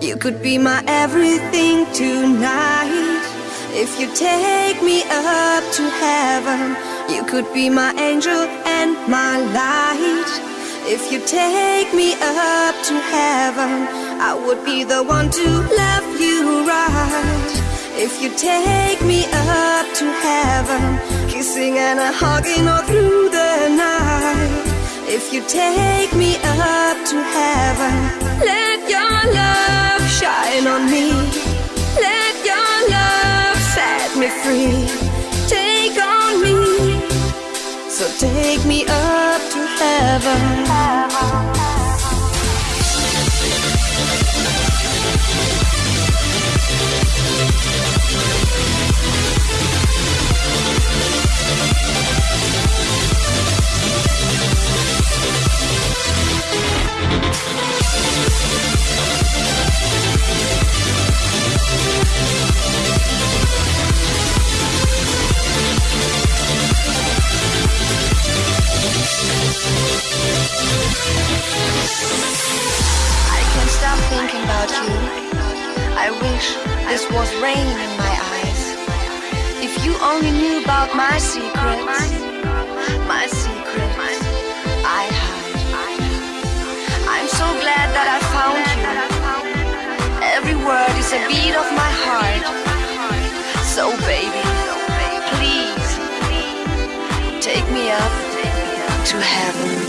You could be my everything tonight. If you take me up to heaven, you could be my angel and my light. If you take me up to heaven, I would be the one to love you right. If you take me up to heaven, kissing and a hugging all through the night. If you take me up to heaven, let your love shine on me. Let your love set me free. Take on me. So take me up to heaven. I can't stop thinking about you. I wish this was rain in my eyes. If you only knew about my secrets, my secrets I hide. I'm so glad that I found you. Every word is a beat of my heart. So baby, please take me up to heaven.